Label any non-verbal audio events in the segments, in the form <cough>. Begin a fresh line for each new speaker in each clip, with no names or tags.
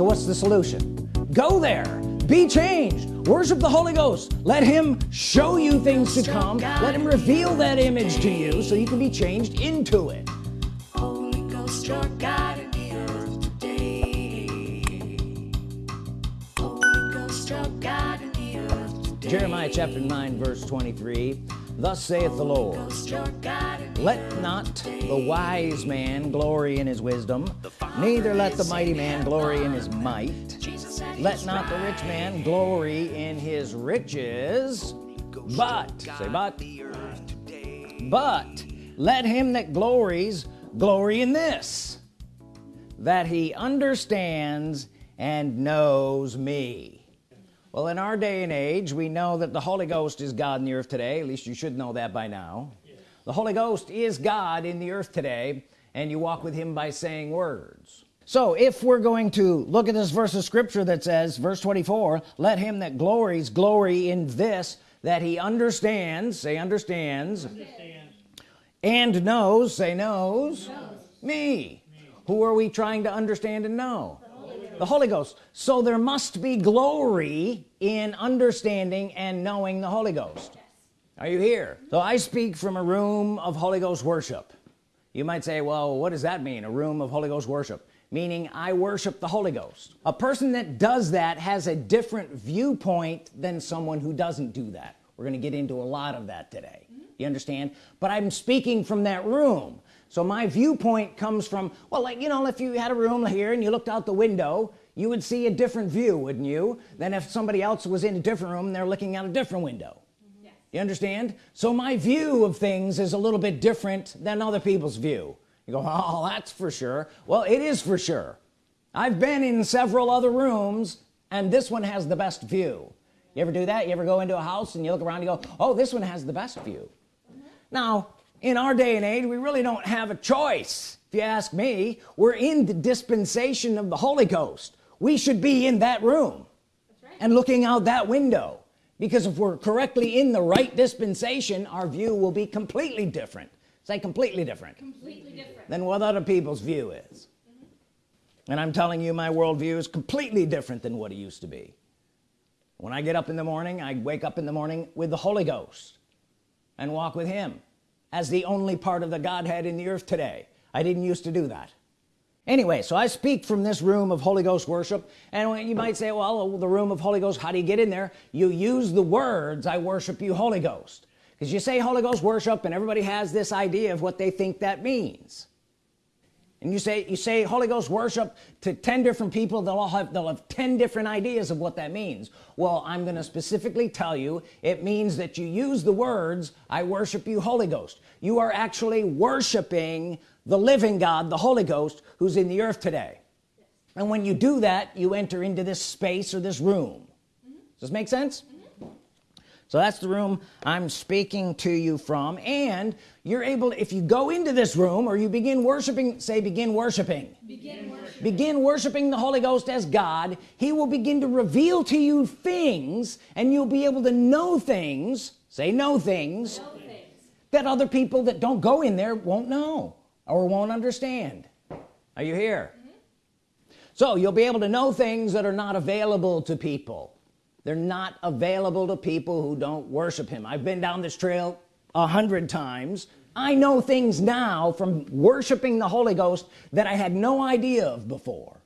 so what's the solution? Go there. Be changed. Worship the Holy Ghost. Let him show you things to come. Let him reveal that image to you so you can be changed into it. Holy Ghost your God in the earth today. Holy Ghost your God in the earth today. Jeremiah chapter 9 verse 23 thus saith the Lord let not the wise man glory in his wisdom neither let the mighty man glory in his might. Let not the rich man glory in his riches but say but but let him that glories glory in this that he understands and knows me well in our day and age we know that the Holy Ghost is God in the earth today at least you should know that by now the Holy Ghost is God in the earth today and you walk with him by saying words so if we're going to look at this verse of scripture that says verse 24 let him that glories glory in this that he understands say understands, understands. and knows say knows, knows. Me. me who are we trying to understand and know the Holy, Ghost. So there must be glory in understanding and knowing the Holy Ghost. Yes. are you here? So I speak from a room of Holy Ghost worship. You might say well what does that mean a room of Holy Ghost worship? Meaning I worship the Holy Ghost. A person that does that has a different viewpoint than someone who doesn't do that. We're gonna get into a lot of that today. You understand? But I'm speaking from that room so my viewpoint comes from well like you know if you had a room here and you looked out the window you would see a different view wouldn't you than if somebody else was in a different room and they're looking out a different window? Mm-hmm. you understand? So my view of things is a little bit different than other people's view. You go oh that's for sure. Well it is for sure. I've been in several other rooms and this one has the best view. You ever do that? You ever go into a house and you look around and you go oh this one has the best view. Now in our day and age we really don't have a choice. If you ask me we're in the dispensation of the Holy Ghost. We should be in that room right. and looking out that window. Because if we're correctly in the right dispensation our view will be completely different. Say completely different. Completely different. Than what other people's view is. Mm -hmm. and I'm telling you my worldview is completely different than what it used to be. When I get up in the morning I wake up in the morning with the Holy Ghost and walk with him as the only part of the Godhead in the earth today. I didn't used to do that. Anyway so I speak from this room of Holy Ghost worship and you might say well the room of Holy Ghost how do you get in there? You use the words I worship you Holy Ghost. Because you say Holy Ghost worship and everybody has this idea of what they think that means and you say you say Holy Ghost worship to 10 different people they'll all have they'll have 10 different ideas of what that means. Well I'm gonna specifically tell you it means that you use the words I worship you Holy Ghost. You are actually worshiping the living God the Holy Ghost who's in the earth today. And when you do that you enter into this space or this room. Mm -hmm. does this make sense so that's the room I'm speaking to you from. And you're able if you go into this room or you begin worshiping say begin worshiping. Begin worshiping, begin worshiping the Holy Ghost as God. He will begin to reveal to you things and you'll be able to know things say know things, know things. that other people that don't go in there won't know or won't understand. Are you here? Mm -hmm. so you'll be able to know things that are not available to people they're not available to people who don't worship him. I've been down this trail a hundred times. I know things now from worshiping the Holy Ghost that I had no idea of before.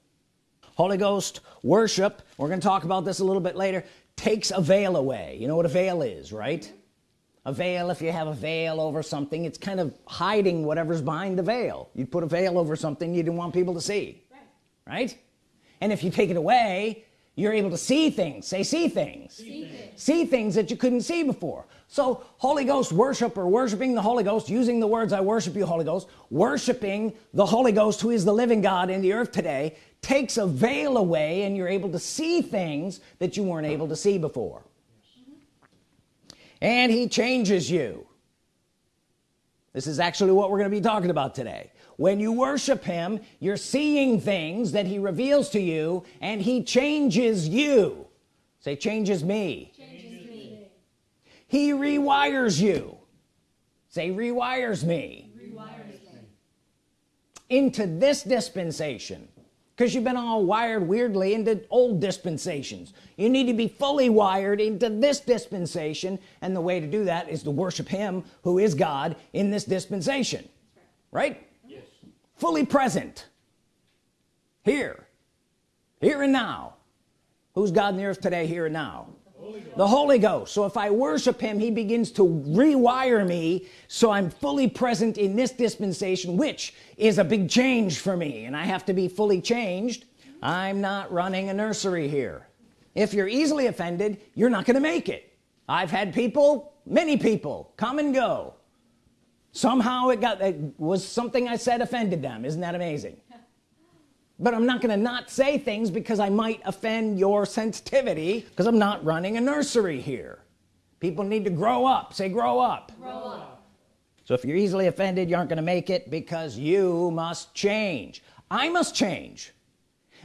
Holy Ghost worship we're gonna talk about this a little bit later takes a veil away. You know what a veil is right? A veil if you have a veil over something it's kind of hiding whatever's behind the veil. You put a veil over something you didn't want people to see right, right? and if you take it away you're able to see things. Say see things. See things, see things that you couldn't see before. So Holy Ghost worship or worshiping the Holy Ghost using the words I worship you Holy Ghost worshiping the Holy Ghost who is the living God in the earth today takes a veil away and you're able to see things that you weren't able to see before. And he changes you. This is actually what we're going to be talking about today when you worship him you're seeing things that he reveals to you and he changes you say changes me, changes me. he rewires you say rewires me. rewires me into this dispensation because you've been all wired weirdly into old dispensations you need to be fully wired into this dispensation and the way to do that is to worship him who is God in this dispensation right. Fully present here here and now. Who's God in the earth today here and now? The Holy Ghost. So if I worship him he begins to rewire me so I'm fully present in this dispensation which is a big change for me and I have to be fully changed. I'm not running a nursery here. If you're easily offended you're not gonna make it. I've had people many people come and go somehow it got it was something I said offended them. Isn't that amazing? But I'm not gonna not say things because I might offend your sensitivity because I'm not running a nursery here. People need to grow up. Say grow up, grow up. so if you're easily offended you aren't gonna make it because you must change. I must change.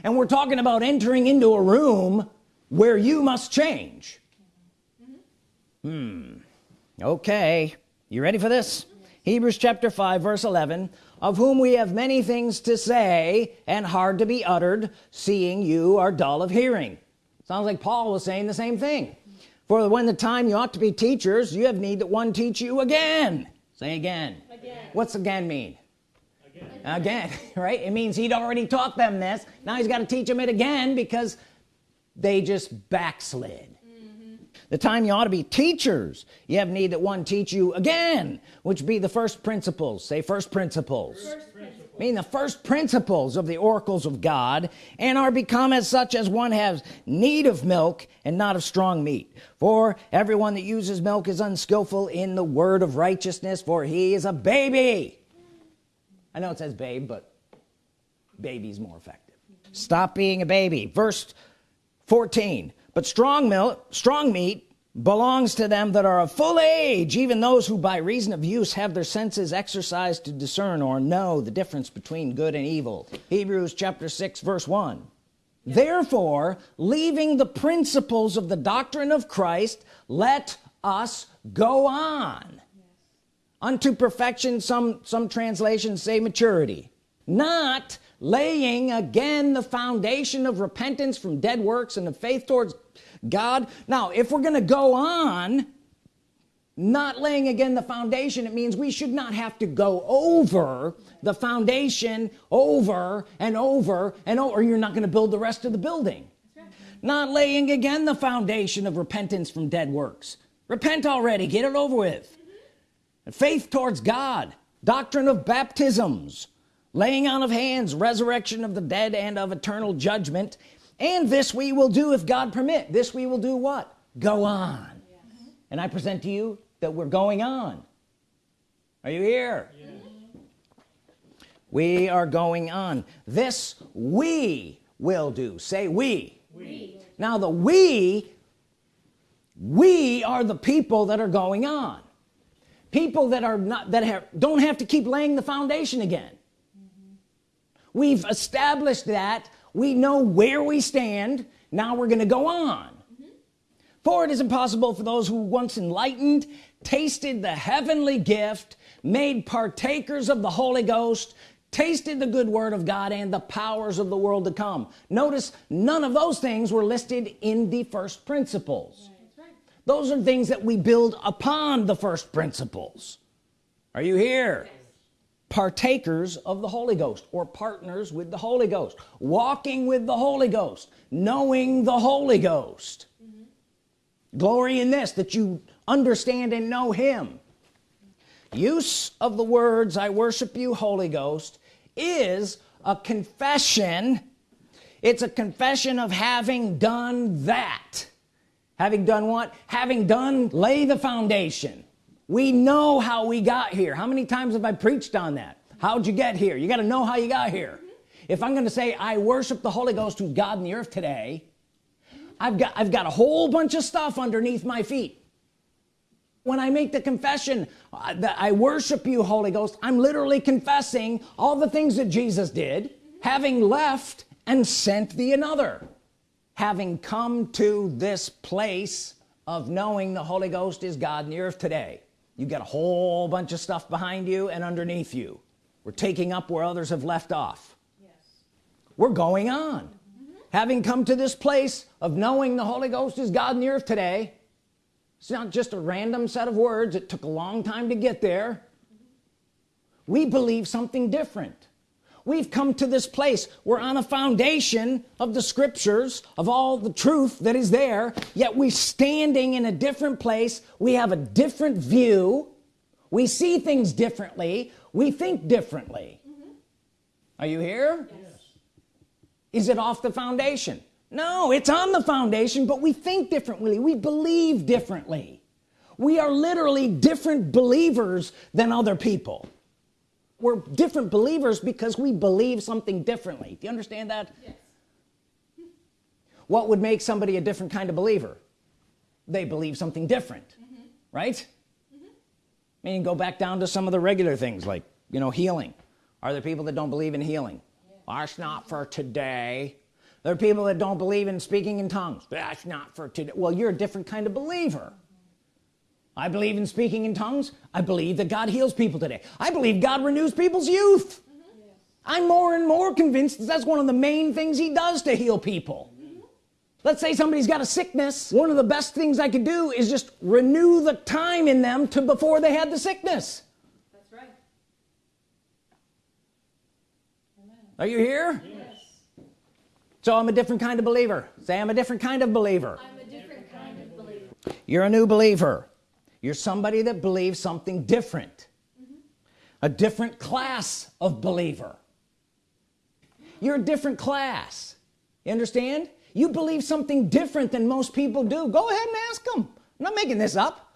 And we're talking about entering into a room where you must change. Hmm. Okay. You ready for this Hebrews chapter 5 verse 11 of whom we have many things to say and hard to be uttered seeing you are dull of hearing. Sounds like Paul was saying the same thing. For when the time you ought to be teachers you have need that one teach you again. Say again, again. what's again mean? Again. again <laughs> right? It means he'd already taught them this. Now he's got to teach them it again because they just backslid the time you ought to be teachers. You have need that one teach you again which be the first principles. Say first principles, first principles. mean the first principles of the oracles of God and are become as such as one has need of milk and not of strong meat. For everyone that uses milk is unskillful in the word of righteousness for he is a baby. I know it says babe but baby's more effective. Stop being a baby. Verse 14 but strong milk strong meat belongs to them that are of full age. Even those who by reason of use have their senses exercised to discern or know the difference between good and evil. Hebrews chapter 6 verse 1 therefore leaving the principles of the doctrine of Christ let us go on. Yes. unto perfection some some translations say maturity. Not laying again the foundation of repentance from dead works and of faith towards God. Now if we're gonna go on not laying again the foundation it means we should not have to go over the foundation over and over and over or you're not going to build the rest of the building. Not laying again the foundation of repentance from dead works. Repent already get it over with. Faith towards God doctrine of baptisms laying on of hands resurrection of the dead and of eternal judgment. And this we will do if God permit. This we will do what? Go on. And I present to you that we're going on. Are you here? We are going on. This we will do. Say we. we. Now the we we are the people that are going on. People that are not that have don't have to keep laying the foundation again we've established that. We know where we stand. Now we're gonna go on. Mm -hmm. for it is impossible for those who once enlightened tasted the heavenly gift made partakers of the Holy Ghost tasted the good word of God and the powers of the world to come. Notice none of those things were listed in the first principles. Right. those are things that we build upon the first principles. Are you here partakers of the Holy Ghost or partners with the Holy Ghost walking with the Holy Ghost knowing the Holy Ghost. Mm -hmm. glory in this that you understand and know him. Use of the words I worship you Holy Ghost is a confession. It's a confession of having done that. Having done what? Having done lay the foundation we know how we got here. How many times have I preached on that? How'd you get here? You got to know how you got here. If I'm gonna say I worship the Holy Ghost who's God in the earth today I've got I've got a whole bunch of stuff underneath my feet. When I make the confession uh, that I worship you Holy Ghost I'm literally confessing all the things that Jesus did having left and sent the another having come to this place of knowing the Holy Ghost is God in the earth today you got a whole bunch of stuff behind you and underneath you. We're taking up where others have left off. Yes. we're going on. Mm -hmm. having come to this place of knowing the Holy Ghost is God in the earth today it's not just a random set of words. It took a long time to get there. We believe something different we've come to this place. We're on a foundation of the scriptures of all the truth that is there yet we're standing in a different place. We have a different view. We see things differently. We think differently. Mm -hmm. are you here? Yes. is it off the foundation? No it's on the foundation but we think differently. We believe differently. We are literally different believers than other people we're different believers because we believe something differently. Do you understand that? Yes. what would make somebody a different kind of believer? They believe something different mm -hmm. right? Mm -hmm. I mean go back down to some of the regular things like you know healing. Are there people that don't believe in healing? Yeah. that's not for today. There are people that don't believe in speaking in tongues? That's not for today. Well you're a different kind of believer I believe in speaking in tongues I believe that God heals people today I believe God renews people's youth mm -hmm. yes. I'm more and more convinced that that's one of the main things he does to heal people mm -hmm. let's say somebody's got a sickness one of the best things I could do is just renew the time in them to before they had the sickness
that's right
Amen. are you here yes. so I'm a different kind of believer say I'm a different kind of believer
I'm a different kind of believer
you're a new believer you're somebody that believes something different. Mm -hmm. a different class of believer. You're a different class. You understand? You believe something different than most people do. Go ahead and ask them I'm not making this up.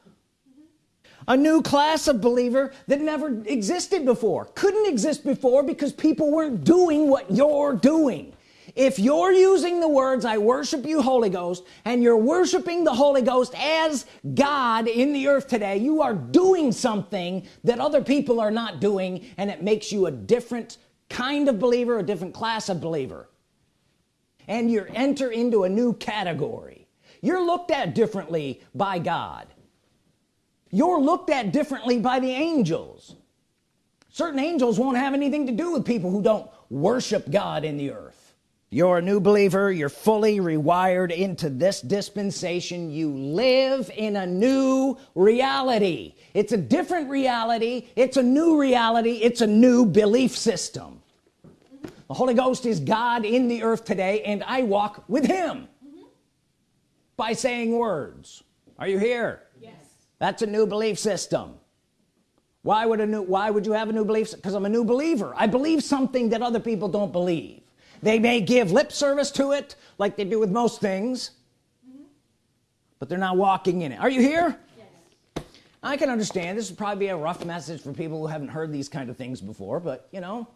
A new class of believer that never existed before. Couldn't exist before because people weren't doing what you're doing if you're using the words I worship you Holy Ghost and you're worshiping the Holy Ghost as God in the earth today you are doing something that other people are not doing and it makes you a different kind of believer a different class of believer. And you enter into a new category. You're looked at differently by God. You're looked at differently by the angels. Certain angels won't have anything to do with people who don't worship God in the earth you're a new believer. You're fully rewired into this dispensation. You live in a new reality. It's a different reality. It's a new reality. It's a new belief system. The Holy Ghost is God in the earth today and I walk with him mm -hmm. by saying words. Are you here?
Yes.
That's a new belief system. Why would a new why would you have a new belief because I'm a new believer. I believe something that other people don't believe they may give lip service to it like they do with most things but they're not walking in it. Are you here? Yes. I can understand. This would probably be a rough message for people who haven't heard these kind of things before but you know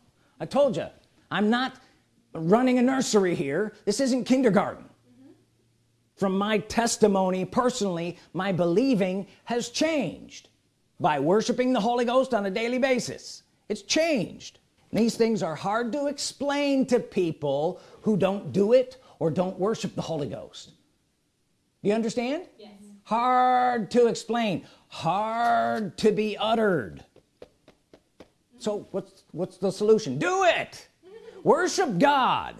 I told you I'm not running a nursery here. This isn't kindergarten. Mm -hmm. from my testimony personally my believing has changed by worshiping the Holy Ghost on a daily basis. It's changed these things are hard to explain to people who don't do it or don't worship the Holy Ghost. Do you understand?
Yes.
Hard to explain. Hard to be uttered. So what's what's the solution? Do it! Worship God.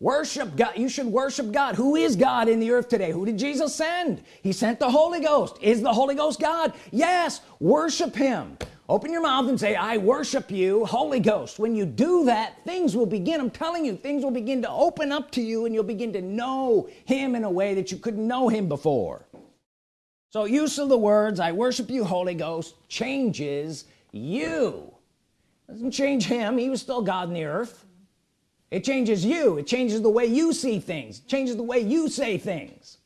Worship God. You should worship God. Who is God in the earth today? Who did Jesus send? He sent the Holy Ghost. Is the Holy Ghost God? Yes. Worship him open your mouth and say I worship you Holy Ghost. When you do that things will begin. I'm telling you things will begin to open up to you and you'll begin to know him in a way that you couldn't know him before. So use of the words I worship you Holy Ghost changes you. Doesn't change him. He was still God in the earth. It changes you. It changes the way you see things. It changes the way you say things.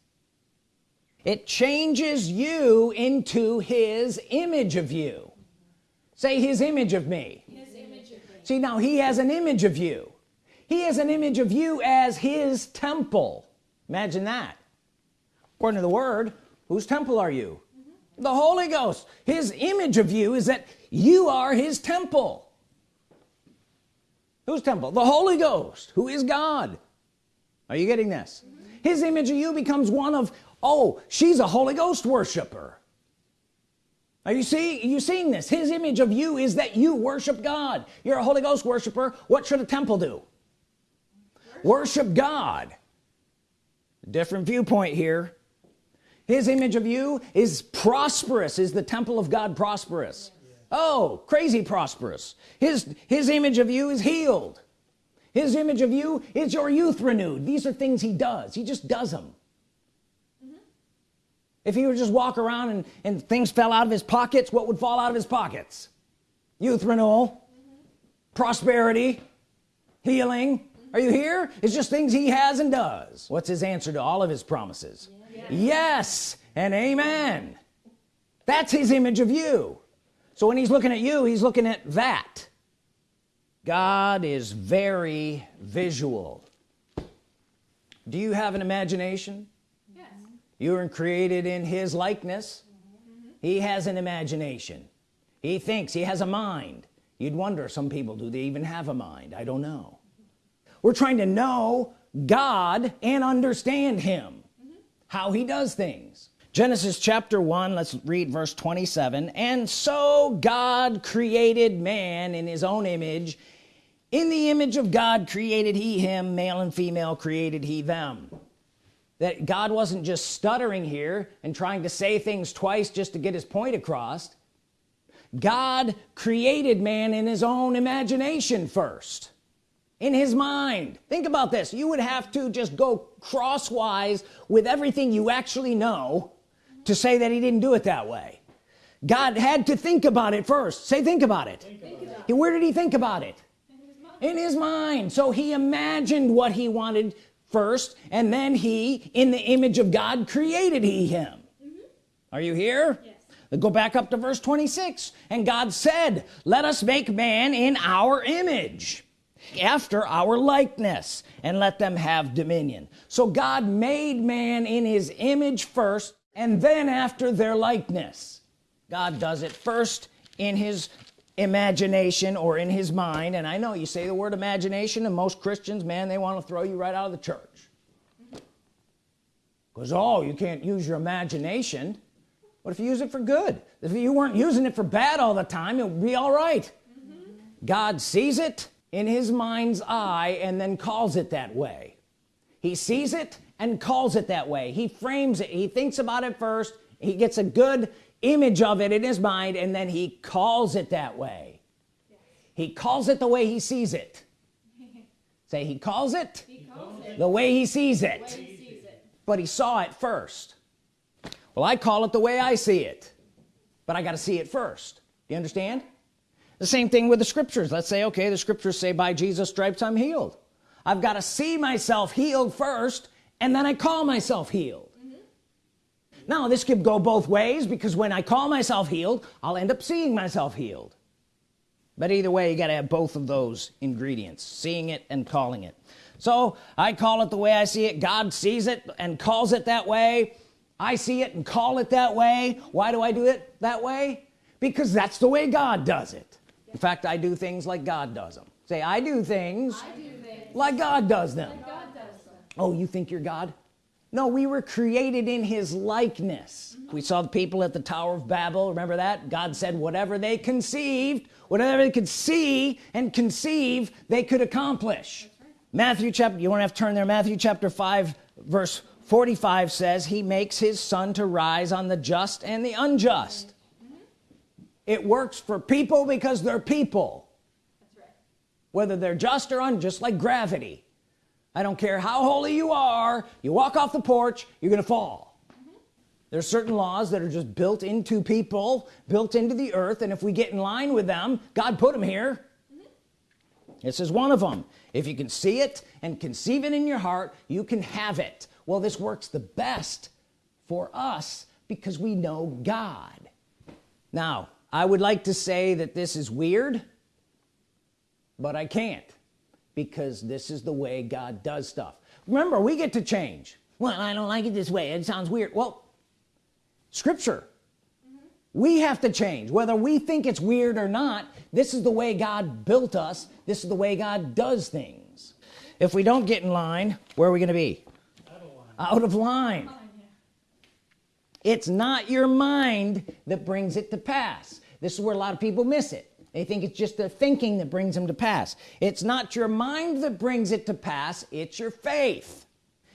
It changes you into his image of you say his image of me,
image of me.
see now he has an image of you. He has an image of you as his temple. Imagine that. According to the word whose temple are you? Mm -hmm. the Holy Ghost. His image of you is that you are his temple. Whose temple? The Holy Ghost who is God. Are you getting this? Mm -hmm. his image of you becomes one of oh she's a Holy Ghost worshiper are you see you seeing this? His image of you is that you worship God. You're a Holy Ghost worshiper. What should a temple do? Worship God. Different viewpoint here. His image of you is prosperous. Is the temple of God prosperous? Oh crazy prosperous. His his image of you is healed. His image of you is your youth renewed. These are things he does. He just does them if he would just walk around and, and things fell out of his pockets what would fall out of his pockets? Youth renewal prosperity healing. Are you here? It's just things he has and does. What's his answer to all of his promises? Yes and amen. That's his image of you. So when he's looking at you he's looking at that. God is very visual. Do you have an imagination. You were created in his likeness. He has an imagination. He thinks he has a mind. You'd wonder some people do they even have a mind? I don't know. We're trying to know God and understand him how he does things. Genesis chapter 1 let's read verse 27 and so God created man in his own image. In the image of God created he him male and female created he them that God wasn't just stuttering here and trying to say things twice just to get his point across. God created man in his own imagination first in his mind. Think about this. You would have to just go crosswise with everything you actually know to say that he didn't do it that way. God had to think about it first. Say think about it,
Think about it.
where did he think about it?
In his mind.
in his mind. So he imagined what he wanted first and then he in the image of God created he him. Mm-hmm. Are you here?
Yes.
Go back up to verse 26 and God said let us make man in our image after our likeness and let them have dominion. So God made man in his image first and then after their likeness. God does it first in his imagination or in his mind and I know you say the word imagination and most Christians man they want to throw you right out of the church. Because oh you can't use your imagination. What if you use it for good? If you weren't using it for bad all the time it would be all right. God sees it in his mind's eye and then calls it that way. He sees it and calls it that way. He frames it. He thinks about it first. He gets a good image of it in his mind and then he calls it that way. He calls it the way he sees it. <laughs> Say he calls it
He calls it.
the way he sees
When
it.
he sees it.
but he saw it first. Well I call it the way I see it but I got to see it first. You understand? The same thing with the scriptures. Let's say okay the scriptures say by Jesus stripes I'm healed. I've got to see myself healed first and then I call myself healed now this could go both ways because when I call myself healed I'll end up seeing myself healed. But either way you got to have both of those ingredients seeing it and calling it. So I call it the way I see it. God sees it and calls it that way. I see it and call it that way. Why do I do it that way? Because that's the way God does it. In fact I do things like God does them say I do things
I do things
like God does them.
like God does them.
oh you think you're God no we were created in his likeness. We saw the people at the Tower of Babel remember that? God said whatever they conceived whatever they could see and conceive they could accomplish. Matthew chapter you want to have to turn there. Matthew chapter 5 verse 45 says he makes his sun to rise on the just and the unjust. It works for people because they're people.
That's right.
whether they're just or unjust like gravity I don't care how holy you are you walk off the porch you're gonna fall. Mm-hmm. There's certain laws that are just built into people built into the earth and if we get in line with them God put them here. Mm-hmm. This is one of them if you can see it and conceive it in your heart you can have it. Well this works the best for us because we know God. Now I would like to say that this is weird but I can't because this is the way God does stuff. Remember we get to change. Well I don't like it this way. It sounds weird. Well scripture. Mm-hmm. We have to change. Whether we think it's weird or not this is the way God built us. This is the way God does things. If we don't get in line where are we gonna be? Out of line.
Fine, yeah.
it's not your mind that brings it to pass. This is where a lot of people miss it they think it's just the thinking that brings them to pass. It's not your mind that brings it to pass it's your faith.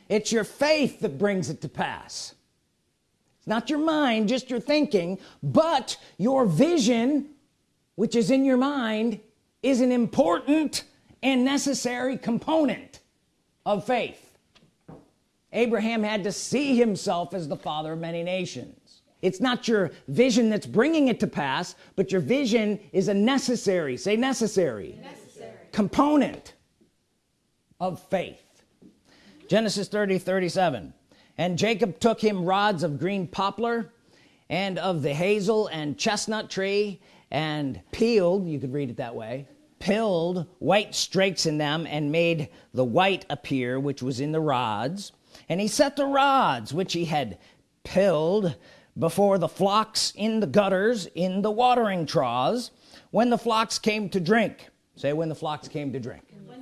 It's your faith that brings it to pass. It's not your mind just your thinking but your vision which is in your mind is an important and necessary component of faith. Abraham had to see himself as the father of many nations it's not your vision that's bringing it to pass but your vision is a necessary say necessary,
Necessary.
component of faith. Genesis 30 37 and Jacob took him rods of green poplar and of the hazel and chestnut tree and peeled you could read it that way pilled white strakes in them and made the white appear which was in the rods. And he set the rods which he had pilled before the flocks in the gutters in the watering troughs when the flocks came to drink. Say when the flocks came to drink.
The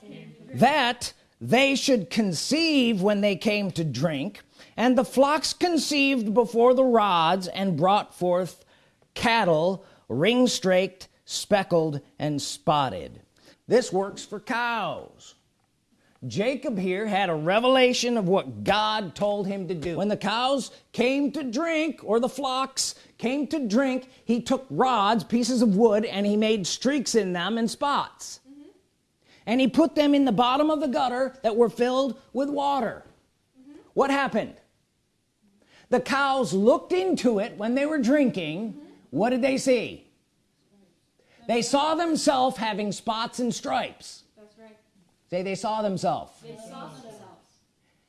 came to drink.
that they should conceive when they came to drink and the flocks conceived before the rods and brought forth cattle ring straked speckled and spotted. This works for cows Jacob here had a revelation of what God told him to do. When the cows came to drink or the flocks came to drink he took rods pieces of wood and he made streaks in them and spots. Mm-hmm. And he put them in the bottom of the gutter that were filled with water. Mm-hmm. What happened? The cows looked into it when they were drinking. Mm-hmm. What did they see? They saw themselves having spots and stripes. Say they saw themselves.
They saw themselves.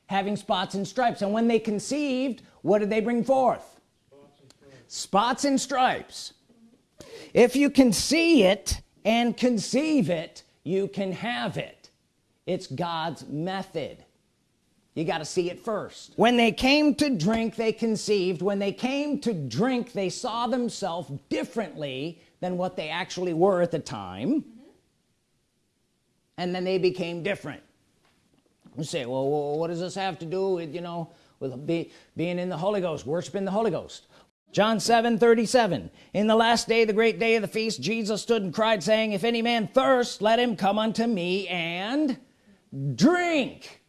having spots and stripes. And when they conceived what did they bring forth? Spots and stripes. If you can see it and conceive it you can have it. It's God's method. You got to see it first. When they came to drink they conceived. When they came to drink they saw themselves differently than what they actually were at the time and then they became different. You say well what does this have to do with you know with be, being in the Holy Ghost worshiping the Holy Ghost? John 7 37 in the last day the great day of the feast Jesus stood and cried saying if any man thirst let him come unto me and drink.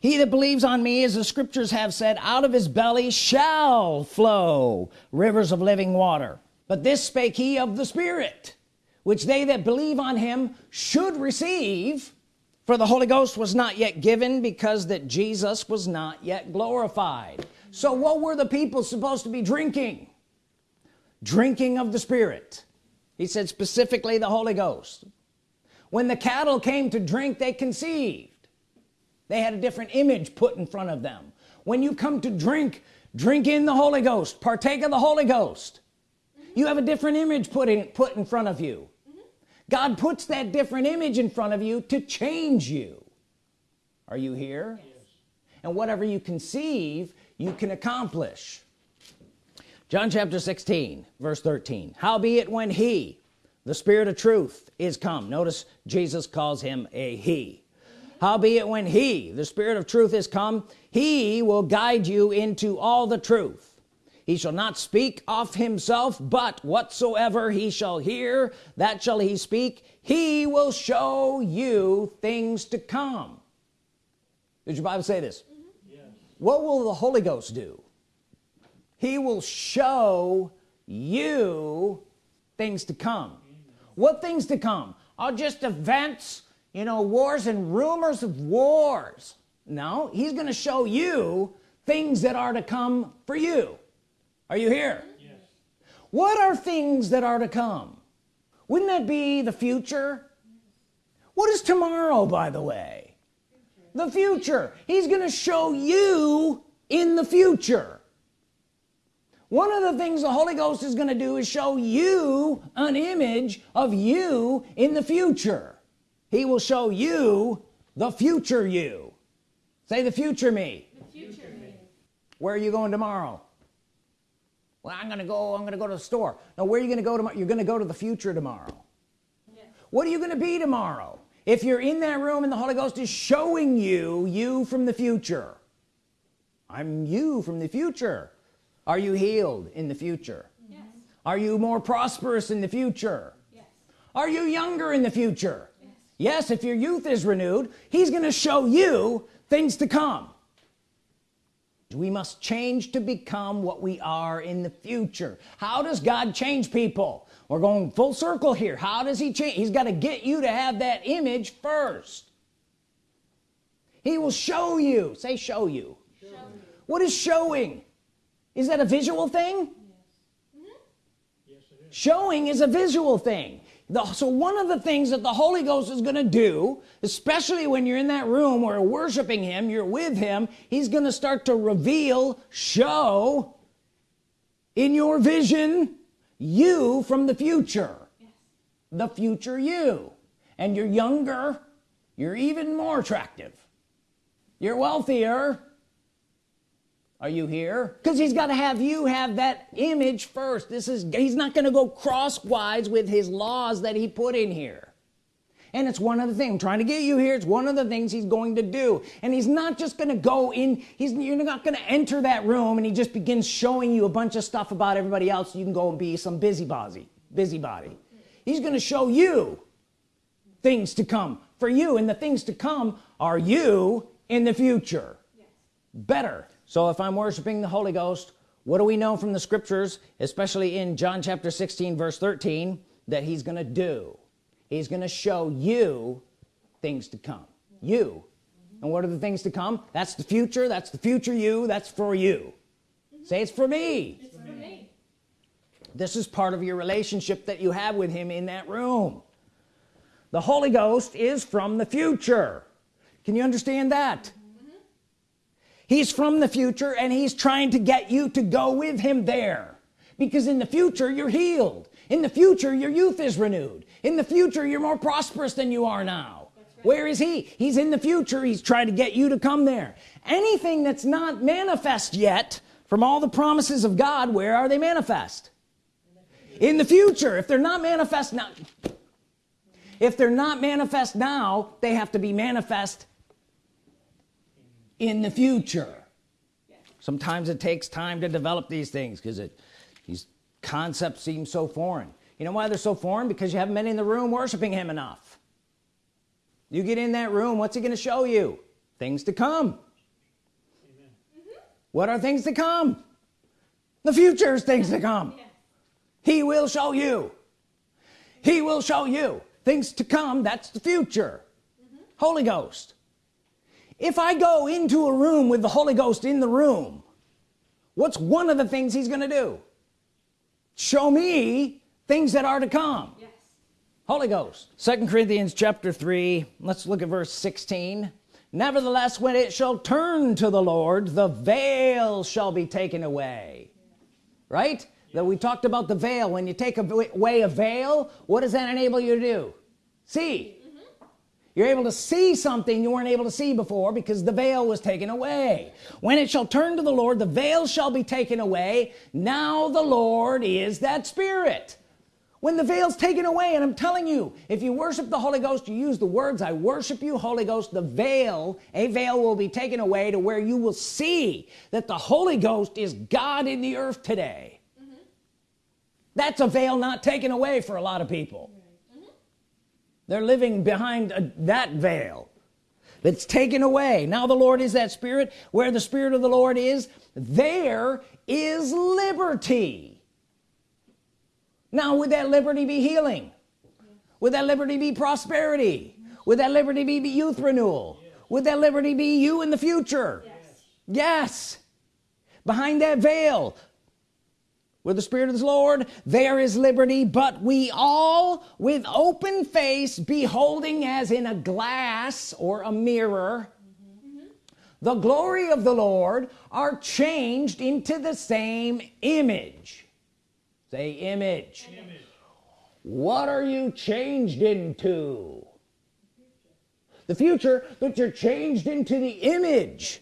He that believes on me as the scriptures have said out of his belly shall flow rivers of living water but this spake he of the spirit which they that believe on him should receive for the Holy Ghost was not yet given because that Jesus was not yet glorified. So what were the people supposed to be drinking? Drinking of the Spirit. He said specifically the Holy Ghost. When the cattle came to drink they conceived. They had a different image put in front of them. When you come to drink drink in the Holy Ghost. Partake of the Holy Ghost. You have a different image put in put in front of you God puts that different image in front of you to change you. Are you here? And whatever you conceive you can accomplish. John chapter 16 verse 13 howbeit when he the spirit of truth is come notice Jesus calls him a he. Howbeit when he the spirit of truth is come he will guide you into all the truth he shall not speak of himself but whatsoever he shall hear that shall he speak. He will show you things to come. Did your Bible say this? Yes. what will the Holy Ghost do? He will show you things to come. What things to come? Are just events you know wars and rumors of wars. No he's gonna show you things that are to come for you are you here?
Yes.
what are things that are to come? Wouldn't that be the future? What is tomorrow by the way? The future. He's gonna show you in the future. One of the things the Holy Ghost is going to do is show you an image of you in the future. He will show you the future you. Say the future me.
The future me.
where are you going tomorrow well I'm gonna go I'm gonna go to the store. Now where are you gonna go tomorrow? You're gonna go to the future tomorrow.
Yes.
what are you gonna be tomorrow? If you're in that room and the Holy Ghost is showing you you from the future. I'm you from the future. Are you healed in the future?
Yes.
are you more prosperous in the future?
Yes.
are you younger in the future? Yes, yes if your youth is renewed he's gonna show you things to come we must change to become what we are in the future. How does God change people? We're going full circle here. How does he change? He's got to get you to have that image first. He will show you. Say show you, show you. what is showing? Is that a visual thing? Yes. Yes, showing is a visual thing the, so one of the things that the Holy Ghost is gonna do especially when you're in that room where worshiping him you're with him he's gonna start to reveal show in your vision you from the future yes. the future you and you're younger you're even more attractive you're wealthier are you here? Because he's got to have you have that image first. This is he's not going to go crosswise with his laws that he put in here. And it's one of the things I'm trying to get you here it's one of the things he's going to do. And he's not just going to go in he's you're not going to enter that room and he just begins showing you a bunch of stuff about everybody else. You can go and be some busybody busybody. He's going to show you things to come for you and the things to come are you in the future. Yes. better so if I'm worshiping the Holy Ghost what do we know from the scriptures especially in John chapter 16 verse 13 that he's gonna do? He's gonna show you things to come. You. And what are the things to come? That's the future that's the future you that's for you. Say it's for me. It's for me. This is part of your relationship that you have with him in that room. The Holy Ghost is from the future. Can you understand that he's from the future and he's trying to get you to go with him there. Because in the future you're healed. In the future your youth is renewed. In the future you're more prosperous than you are now. Right. where is he? He's in the future. He's trying to get you to come there. Anything that's not manifest yet from all the promises of God where are they manifest? In the future. If they're not manifest now if they're not manifest now they have to be manifest in the future. Sometimes it takes time to develop these things because it these concepts seem so foreign. You know why they're so foreign? Because you haven't been in the room worshiping him enough. You get in that room what's he going to show you? Things to come. Mm -hmm. what are things to come? The future is things to come. He will show you. He will show you things to come. That's the future. Mm -hmm. Holy Ghost if I go into a room with the Holy Ghost in the room what's one of the things he's gonna do? Show me things that are to come. Yes. Holy Ghost. Second Corinthians chapter 3 let's look at verse 16 nevertheless when it shall turn to the Lord the veil shall be taken away. Right? That we talked about the veil. When you take away a veil what does that enable you to do? See you're able to see something you weren't able to see before because the veil was taken away. When it shall turn to the Lord the veil shall be taken away. Now the Lord is that spirit. When the veil's taken away and I'm telling you if you worship the Holy Ghost you use the words I worship you Holy Ghost the veil a veil will be taken away to where you will see that the Holy Ghost is God in the earth today. Mm -hmm. that's a veil not taken away for a lot of people they're living behind a, that veil that's taken away. Now the Lord is that spirit. Where the Spirit of the Lord is there is liberty. Now would that liberty be healing? Would that liberty be prosperity? Would that liberty be youth renewal? Would that liberty be you in the future? Yes, yes. behind that veil where the Spirit of the Lord there is liberty but we all with open face beholding as in a glass or a mirror the glory of the Lord are changed into the same image. Say image, image. what are you changed into? The future but you're changed into the image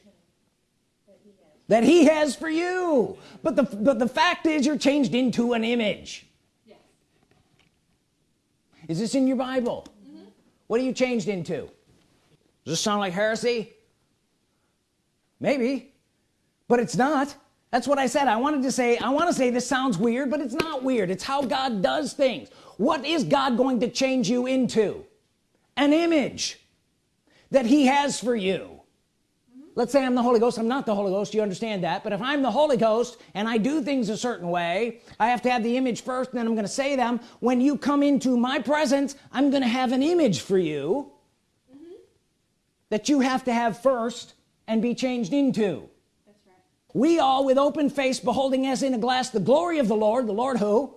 that he has for you. But the but the fact is you're changed into an image. Yes. is this in your Bible? Mm -hmm. what are you changed into? Does this sound like heresy? Maybe. But it's not. That's what I said. I wanted to say I want to say this sounds weird but it's not weird. It's how God does things. What is God going to change you into? An image that he has for you let's say I'm the Holy Ghost. I'm not the Holy Ghost. You understand that. But if I'm the Holy Ghost and I do things a certain way I have to have the image first and then I'm gonna say them. When you come into my presence I'm gonna have an image for you mm -hmm. that you have to have first and be changed into.
That's right.
we all with open face beholding as in a glass the glory of the Lord the Lord who?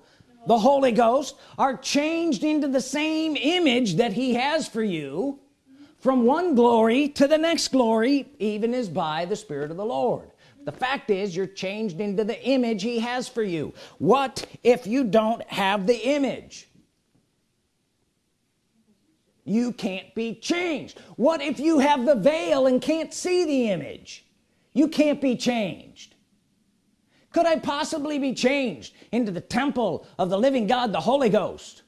The Holy Ghost are changed into the same image that he has for you from one glory to the next glory even as by the Spirit of the Lord. The fact is you're changed into the image he has for you. What if you don't have the image? You can't be changed. What if you have the veil and can't see the image? You can't be changed. Could I possibly be changed into the temple of the living God the Holy Ghost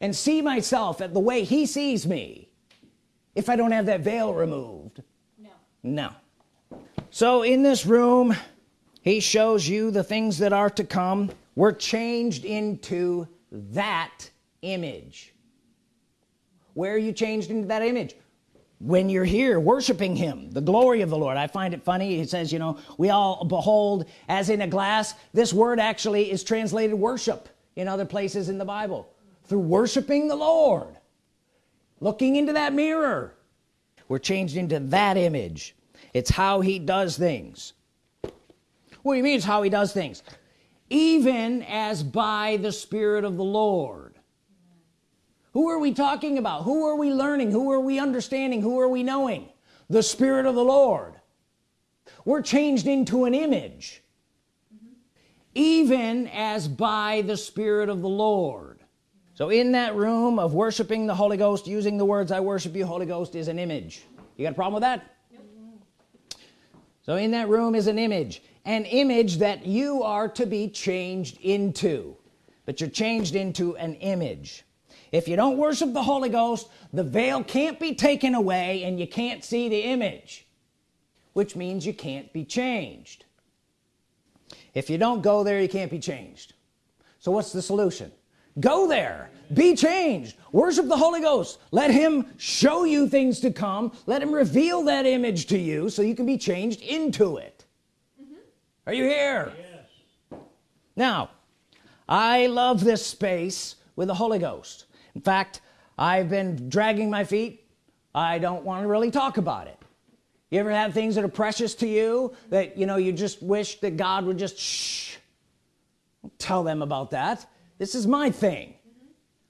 and see myself at the way he sees me if I don't have that veil removed.
No.
No. So in this room he shows you the things that are to come. We're changed into that image. Where are you changed into that image? When you're here worshiping him the glory of the Lord. I find it funny. He says you know we all behold as in a glass. This word actually is translated worship in other places in the Bible. Through worshiping the Lord looking into that mirror. We're changed into that image. It's how he does things. What do you mean it's how he does things? Even as by the Spirit of the Lord. Who are we talking about? Who are we learning? Who are we understanding? Who are we knowing? The Spirit of the Lord. We're changed into an image. Even as by the Spirit of the Lord so in that room of worshiping the Holy Ghost using the words I worship you Holy Ghost is an image. You got a problem with that? So in that room is an image an image that you are to be changed into. But you're changed into an image. If you don't worship the Holy Ghost the veil can't be taken away and you can't see the image which means you can't be changed. If you don't go there you can't be changed. So what's the solution go there. Be changed. Worship the Holy Ghost. Let him show you things to come. Let him reveal that image to you so you can be changed into it. Mm -hmm. are you here? Yes. now I love this space with the Holy Ghost. In fact I've been dragging my feet. I don't want to really talk about it. You ever have things that are precious to you that you know you just wish that God would just shh. Tell them about that this is my thing.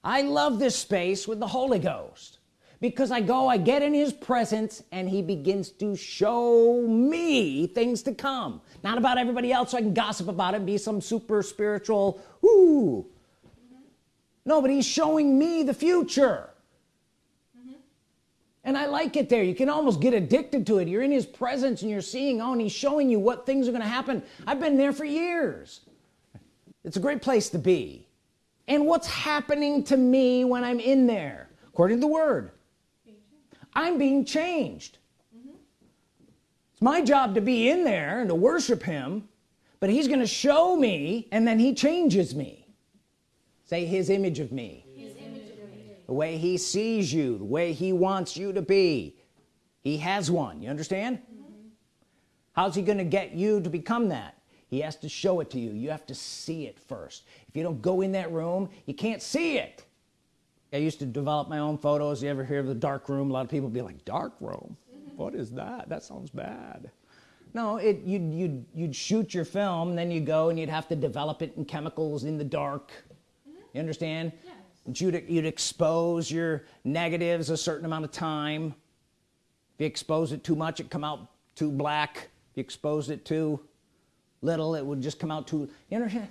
I love this space with the Holy Ghost. Because I go I get in his presence and he begins to show me things to come. Not about everybody else so I can gossip about it be some super spiritual Ooh, no but he's showing me the future. Mm -hmm. and I like it there. You can almost get addicted to it. You're in his presence and you're seeing oh and he's showing you what things are gonna happen. I've been there for years. It's a great place to be and what's happening to me when I'm in there? According to the word. I'm being changed. Mm -hmm. it's my job to be in there and to worship him but he's gonna show me and then he changes me. Say his image of me,
image of me.
the way he sees you the way he wants you to be. He has one. You understand? Mm -hmm. how's he gonna get you to become that he has to show it to you. You have to see it first. If you don't go in that room you can't see it. I used to develop my own photos. You ever hear of the dark room? A lot of people be like dark room? What is that? That sounds bad. No it you'd, you'd you'd shoot your film then you go and you'd have to develop it in chemicals in the dark. You understand? Yes. you'd, you'd expose your negatives a certain amount of time. If you expose it too much it come out too black. If you expose it too little it would just come out too you understand?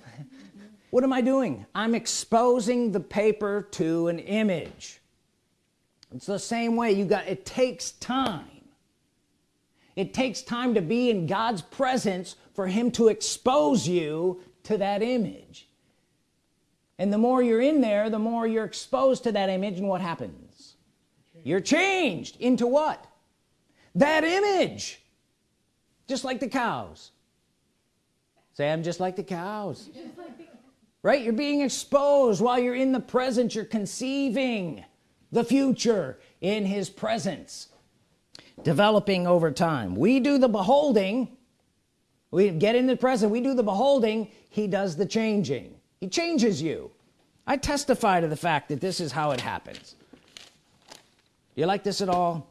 What am I doing? I'm exposing the paper to an image. It's the same way you got it takes time. It takes time to be in God's presence for him to expose you to that image. And the more you're in there the more you're exposed to that image and what happens? You're changed into what? That image. Just like the cows say I'm just like the cows. Right? You're being exposed. While you're in the present you're conceiving the future in his presence. Developing over time. We do the beholding. We get in the present we do the beholding. He does the changing. He changes you. I testify to the fact that this is how it happens. You like this at all?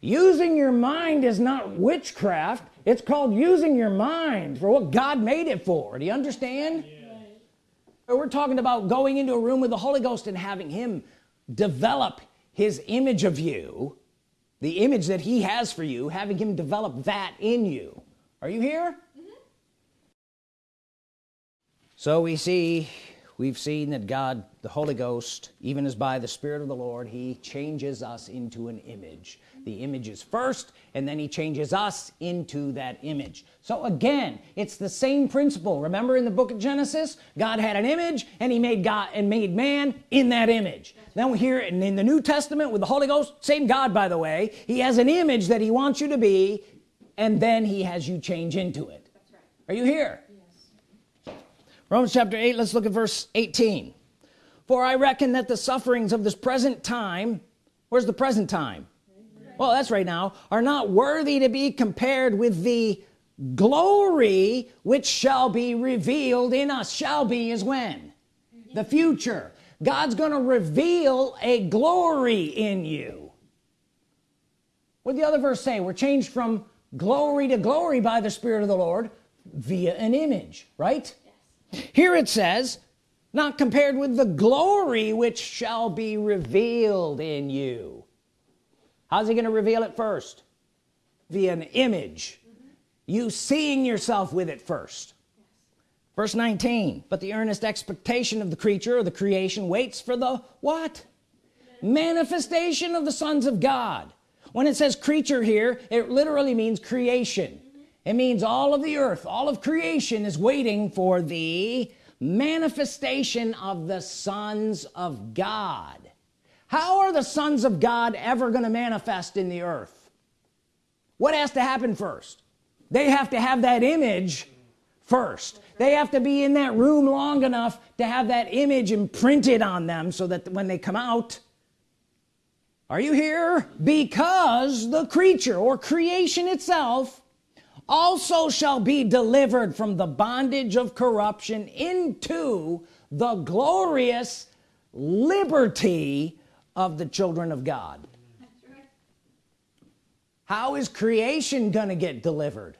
Using your mind is not witchcraft it's called using your mind for what God made it for. Do you understand? We're talking about going into a room with the Holy Ghost and having him develop his image of you the image that he has for you having him develop that in you. Are you here? Mm-hmm. So we see we've seen that God the Holy Ghost even as by the Spirit of the Lord he changes us into an image the image is first and then he changes us into that image. So again it's the same principle. Remember in the book of Genesis God had an image and he made God and made man in that image. Now we hear in, the New Testament with the Holy Ghost same God by the way. He has an image that he wants you to be and then he has you change into it. Are you here? Romans chapter 8 let's look at verse 18 for I reckon that the sufferings of this present time where's the present time well that's right now are not worthy to be compared with the glory which shall be revealed in us. Shall be is when? The future. God's gonna reveal a glory in you. What did the other verse say? We're changed from glory to glory by the Spirit of the Lord via an image right? Yes. here it says not compared with the glory which shall be revealed in you how's he gonna reveal it first? Via an image. Mm -hmm. you seeing yourself with it first. Yes. verse 19 but the earnest expectation of the creature or the creation waits for the what? Manifestation. Of the sons of God. When it says creature here it literally means creation. Mm -hmm. it means all of the earth all of creation is waiting for the manifestation of the sons of God how are the sons of God ever going to manifest in the earth? What has to happen first? They have to have that image first. They have to be in that room long enough to have that image imprinted on them so that when they come out are you here? Because the creature or creation itself also shall be delivered from the bondage of corruption into the glorious liberty of the children of God. How is creation gonna get delivered?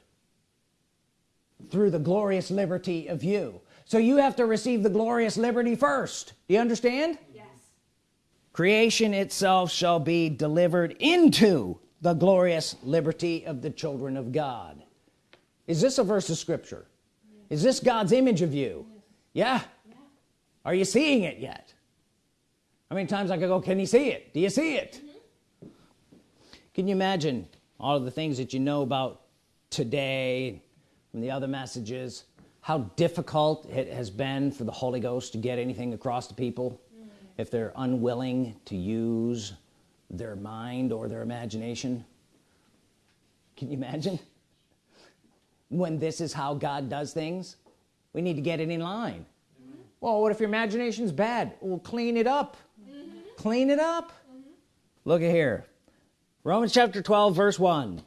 Through the glorious liberty of you. So you have to receive the glorious liberty first. Do you understand?
Yes.
Creation itself shall be delivered into the glorious liberty of the children of God. Is this a verse of scripture? Yes. is this God's image of you? Yes. yeah? yeah. Are you seeing it yet how many times I could go can you see it do you see it mm -hmm. can you imagine all of the things that you know about today from the other messages how difficult it has been for the Holy Ghost to get anything across to people mm -hmm. if they're unwilling to use their mind or their imagination can you imagine when this is how God does things we need to get it in line mm -hmm. well what if your imagination's bad we'll clean it up. Clean it up mm -hmm. look at here Romans chapter 12 verse 1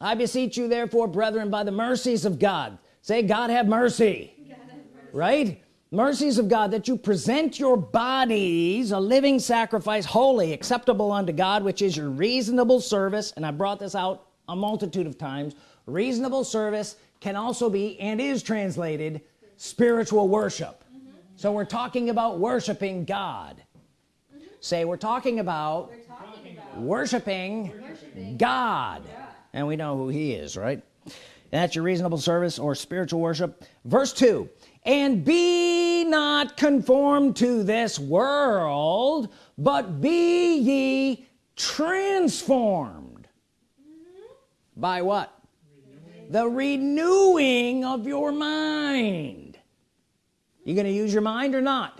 I beseech you therefore brethren by the mercies of God say God have mercy, God mercy. right mercies of God that you present your bodies a living sacrifice holy acceptable unto God which is your reasonable service and I brought this out a multitude of times reasonable service can also be and is translated spiritual worship mm -hmm. so we're talking about worshiping God. Say we're talking about, we're talking about worshiping, worshiping God. God. And we know who he is right? And that's your reasonable service or spiritual worship. Verse 2 and be not conformed to this world but be ye transformed. Mm -hmm. by what? The renewing of your mind. You gonna use your mind or not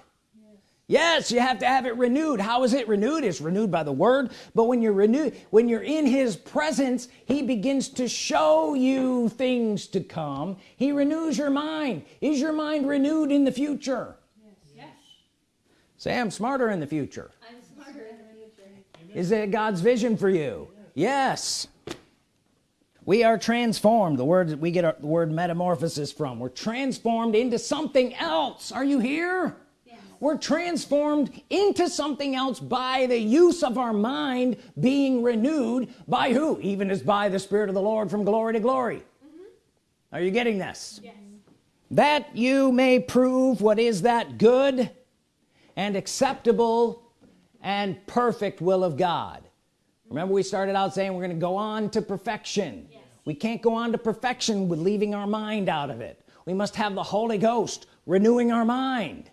yes. you have to have it renewed how is it renewed it's renewed by the word but when you're renewed when you're in his presence he begins to show you things to come he renews your mind is your mind renewed in the future
Yes. yes.
say I'm smarter in the future
I'm smarter in the future.
is it God's vision for you yes we are transformed the word we get our, the word metamorphosis from we're transformed into something else are you here. We're transformed into something else by the use of our mind being renewed by who? Even as by the Spirit of the Lord from glory to glory. Mm-hmm. Are you getting this?
Yes.
that you may prove what is that good and acceptable and perfect will of God. Remember we started out saying we're gonna go on to perfection.
Yes.
we can't go on to perfection with leaving our mind out of it. We must have the Holy Ghost renewing our mind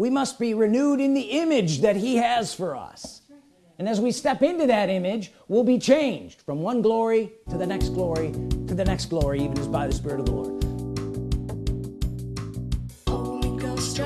we must be renewed in the image that he has for us. And as we step into that image we'll be changed from one glory to the next glory to the next glory even as by the Spirit of the Lord.
Holy Ghost,